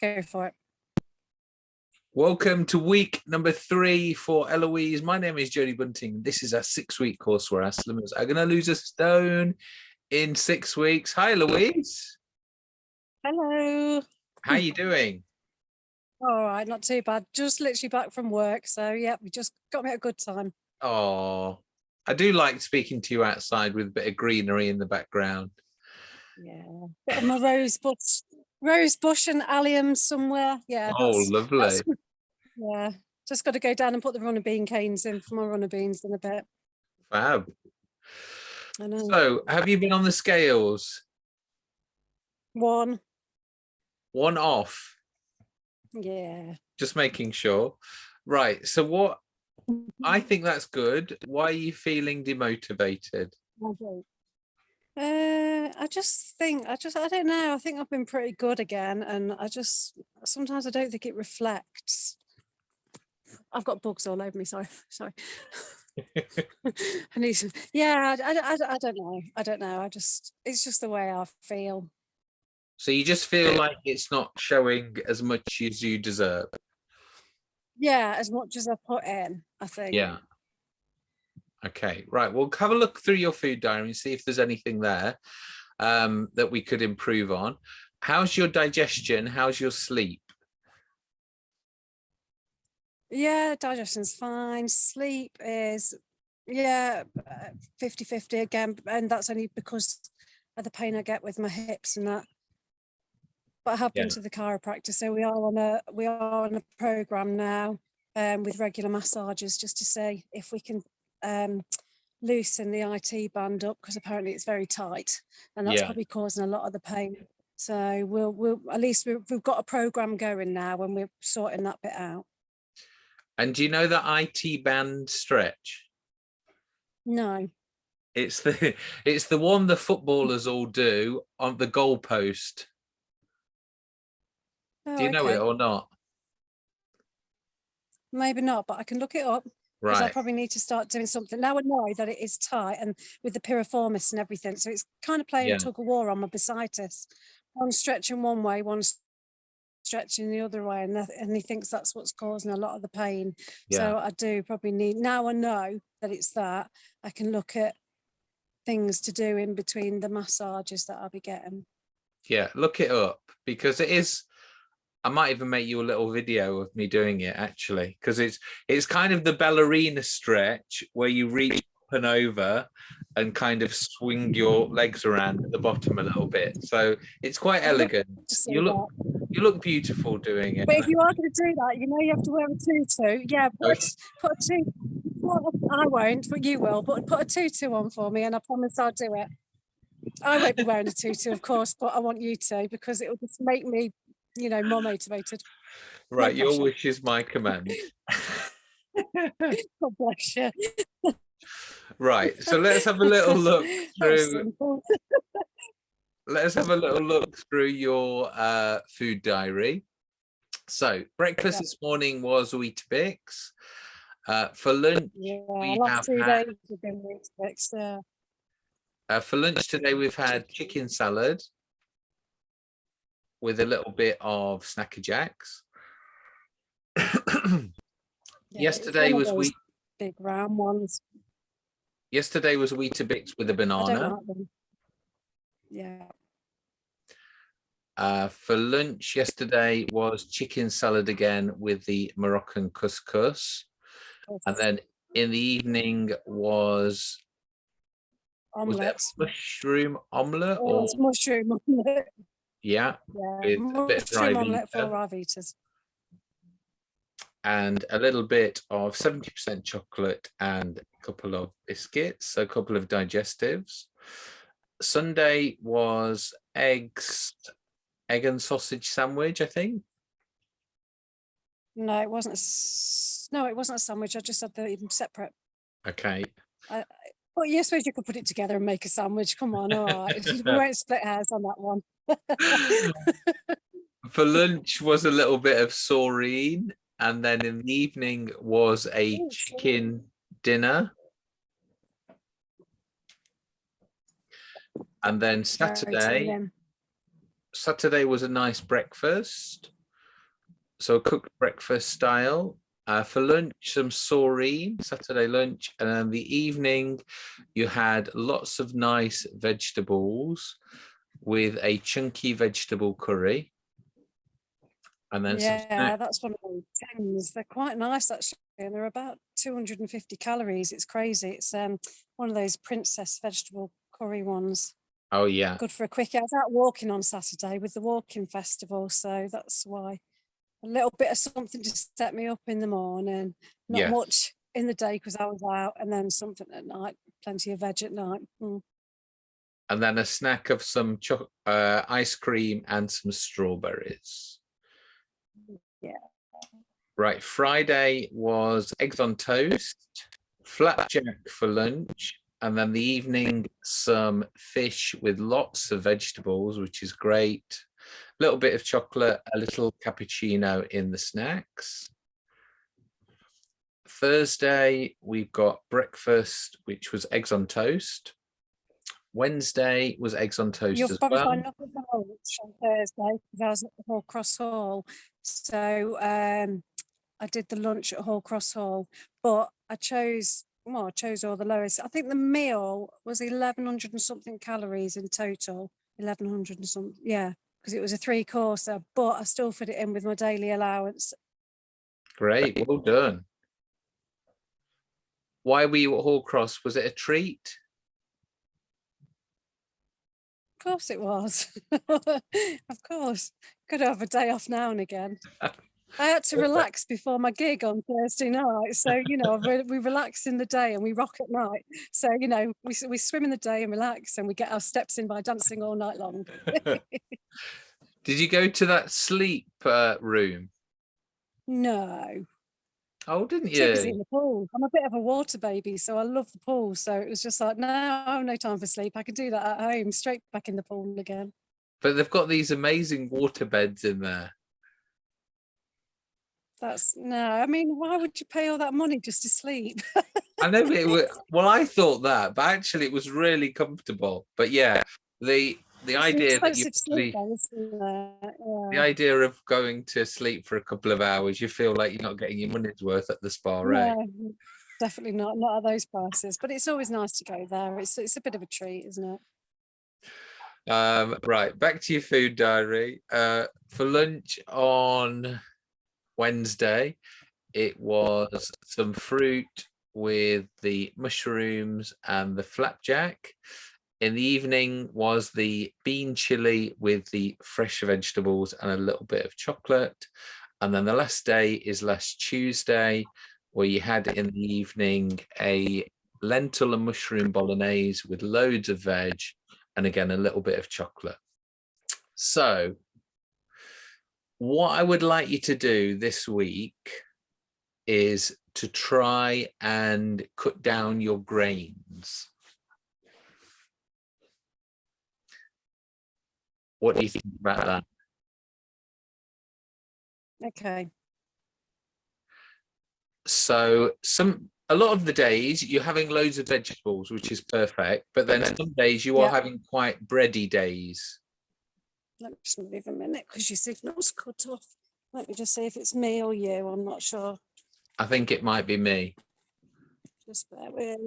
Go for it. Welcome to week number three for Eloise. My name is Jodie Bunting. This is our six week course where our slimmers are going to lose a stone in six weeks. Hi, Eloise. Hello. How are you doing? All right, not too bad. Just literally back from work. So yeah, we just got me at a good time. Oh, I do like speaking to you outside with a bit of greenery in the background. Yeah. Bit of my rose bush, rose bush and allium somewhere. Yeah. Oh, that's- lovely. Yeah. Just got to go down and put the runner bean canes in for my runner beans in a bit. Fab. I know. So, have you been on the scales? One. One off. Yeah. Just making sure. Right. So, what I think that's good. Why are you feeling demotivated? I do. Uh, I just think I just I don't know. I think I've been pretty good again, and I just sometimes I don't think it reflects. I've got bugs all over me. Sorry, sorry. I need some. Yeah, I, I, I, I don't know. I don't know. I just it's just the way I feel. So you just feel like it's not showing as much as you deserve. Yeah, as much as I put in, I think. Yeah. Okay, right. We'll have a look through your food diary and see if there's anything there um, that we could improve on. How's your digestion? How's your sleep? Yeah, digestion's fine. Sleep is, yeah, 50 50 again. And that's only because of the pain I get with my hips and that. But I have Yeah. been to the chiropractor. So we are on a we are on a program now um, with regular massages just to see if we can um, loosen the IT band up because apparently it's very tight and that's Yeah. probably causing a lot of the pain. So we'll we'll at least we've, we've got a program going now and we're sorting that bit out. And do you know the IT band stretch? No. It's the it's the one the footballers all do on the goalpost. Oh, Do you know it or not? Maybe not, but I can look it up because I probably need to start doing something. Now I know that it is tight and with the piriformis and everything. So it's kind of playing Yeah. tug of war on my bursitis. One stretching one way, one stretching the other way. And, that, and he thinks that's what's causing a lot of the pain. Yeah. So I do probably need, now I know that it's that, I can look at things to do in between the massages that I'll be getting. Yeah, look it up because it is. I might even make you a little video of me doing it actually, because it's it's kind of the ballerina stretch where you reach up and over and kind of swing your legs around at the bottom a little bit. So it's quite elegant. You look you look beautiful doing it. But if you are going to do that, you know you have to wear a tutu. Yeah, put, a Okay. t- put a tutu. I won't, but you will. But put a tutu on for me, and I promise I'll do it. I won't be wearing a tutu, of course, but I want you to because it will just make me, you know, more motivated. Right, your wish is my command. God bless you. Right, so let's have a little look through let's have a little look through your uh, food diary. So breakfast Yeah. this morning was Weetabix. Uh, for lunch, Yeah, we last have had- days have been weeks fixed. Yeah. uh, for lunch today we've had chicken salad with a little bit of Snack a Jacks. Yeah, Yesterday was those wheat. big round ones. Yesterday was Weetabix with a banana. like. Yeah. Uh, for lunch yesterday was chicken salad again with the Moroccan couscous, and then in the evening was was it a Omelets. mushroom omelette Oh, or mushroom omelette. Yeah Yeah, with a bit of dry mushroom omelette for Vita. Ryvitas. and a little bit of 70% chocolate and a couple of biscuits, a couple of digestives. Sunday was eggs, egg and sausage sandwich, I think. No, it wasn't. A, no, it wasn't a sandwich. I just had the even separate. Okay. Well, you suppose you could put it together and make a sandwich. Come on, all right. we won't split hairs on that one. For lunch was a little bit of Soreen, and then in the evening was a chicken dinner. And then Saturday. Saturday was a nice breakfast. so cooked breakfast style. Uh, for lunch, some Soreen, Saturday lunch, and then the evening, you had lots of nice vegetables with a chunky vegetable curry. And then Yeah, that's one of the things. They're quite nice actually, and they're about 250 calories. It's crazy. It's um one of those princess vegetable curry ones. Oh yeah, Good for a quickie. I was out walking on Saturday with the walking festival, so that's why. A little bit of something to set me up in the morning. Not Yes. much in the day because I was out, and then something at night. Plenty of veg at night. Mm. And then a snack of some cho- uh, ice cream and some strawberries. Yeah. Right, Friday was eggs on toast, flapjack for lunch, and then the evening some fish with lots of vegetables, which is great. A little bit of chocolate, a little cappuccino in the snacks. Thursday, we've got breakfast, which was eggs on toast. Wednesday was eggs on toast You'll as probably well. for lunch on Thursday because I was at the Hoar Cross Hall. So um, I did the lunch at Hoar Cross Hall, but I chose, well, I chose all the lowest. I think the meal was 1100 and something calories in total, 1100 and something. yeah, because it was a three courser, but I still fit it in with my daily allowance. Great, well done. Why were you at Hoar Cross? Was it a treat? Of course it was. of course. Could have a day off now and again. I had to relax before my gig on Thursday night. So, you know, we, relax in the day and we rock at night. So, you know, we, we swim in the day and relax and we get our steps in by dancing all night long. Did you go to that sleep uh, room? No, Oh, didn't took us in you? the pool. I'm a bit of a water baby, so I love the pool. So it was just like, no, I have no time for sleep. I can do that at home, straight back in the pool again. But they've got these amazing water beds in there. That's no, I mean, why would you pay all that money just to sleep? I know it was, well, I thought that, but actually it was really comfortable. But yeah, the the idea that you sleep actually, though, the idea of going to sleep for a couple of hours, you feel like you're not getting your money's worth at the spa, right? No, definitely not, not at those prices. But it's always nice to go there. It's it's a bit of a treat, isn't it? Um, right, back to your food diary. Uh, for lunch on Wednesday, it was some fruit with the mushrooms and the flapjack. In the evening was the bean chili with the fresh vegetables and a little bit of chocolate. And then the last day is last Tuesday, where you had in the evening a lentil and mushroom bolognese with loads of veg and again a little bit of chocolate. So what I would like you to do this week is to try and cut down your grains. What do you think about that? Okay. So some a lot of the days you're having loads of vegetables, which is perfect, but then some days you are Yeah. having quite bready days. Let me just leave a minute because your signal's cut off. Let me just see if it's me or you. I'm not sure. I think it might be me. Just bear with.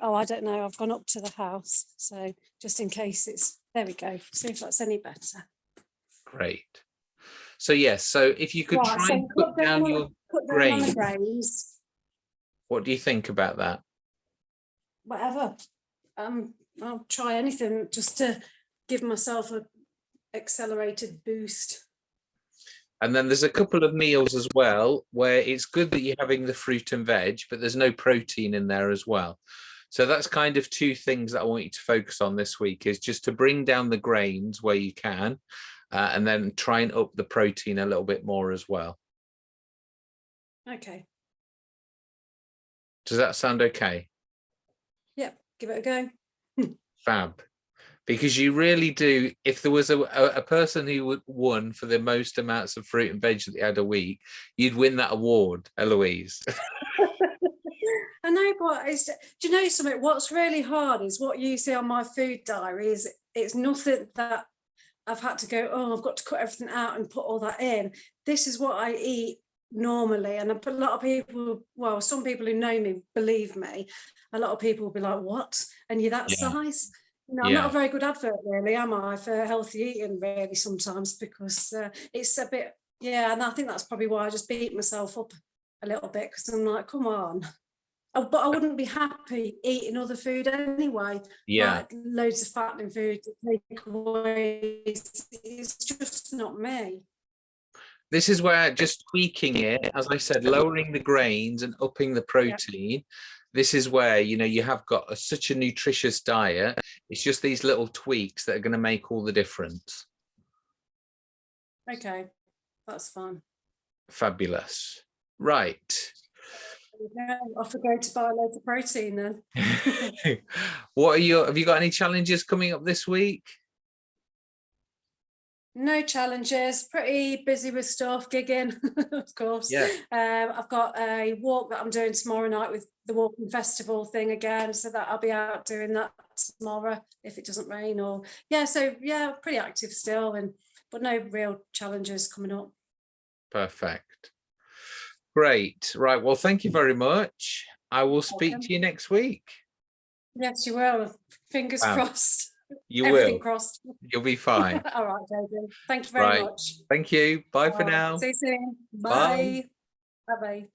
Oh, I don't know. I've gone up to the house. So just in case it's there we go. See if that's any better. Great. So yes, so if you could Right, try so and cut cut down your, Put down on the Grains. grains, what do you think about that? whatever. Um, I'll try anything just to give myself a accelerated boost. And then there's a couple of meals as well where it's good that you're having the fruit and veg, but there's no protein in there as well. So that's kind of two things that I want you to focus on this week is just to bring down the grains where you can, uh, and then try and up the protein a little bit more as well. Okay. Does that sound okay? Yep. Give it a go. Fab. Because you really do, if there was a, a, a person who would won for the most amounts of fruit and veg that they had a week, you'd win that award, Eloise. I know, but it's, do you know something? What's really hard is what you see on my food diary is it's nothing that I've had to go, oh, I've got to cut everything out and put all that in. This is what I eat normally. And a lot of people, well, some people who know me believe me. A lot of people will be like, what? And you're that Yeah. size? No, I'm not a very good advert, really, am I, for healthy eating, really, sometimes, because uh, it's a bit, yeah, and I think that's probably why I just beat myself up a little bit, because I'm like, come on. Oh, but I wouldn't be happy eating other food anyway Yeah, like loads of fattening food, takeaways. It's just not me. this is where just tweaking it, as I said, lowering the grains and upping the protein. This is where, you know, you have got a, such a nutritious diet. It's just these little tweaks that are going to make all the difference. Okay, that's fine. Fabulous. Right. Go. Off we go to buy loads of protein then. what are your, have you got any challenges coming up this week? No challenges, pretty busy with stuff, gigging, of course. Yeah. Um, I've got a walk that I'm doing tomorrow night with the walking festival thing again, so that I'll be out doing that tomorrow if it doesn't rain or yeah. So yeah, pretty active still, and but no real challenges coming up. Perfect. Great. Right. Well, thank you very much. I will speak Welcome. to you next week. Yes, you will. Fingers Wow. crossed. You Everything will. crossed. You'll be fine. All right, David. Thank you very Right. much. Thank you. Bye for All right, now. See you soon. Bye. Bye. Bye bye.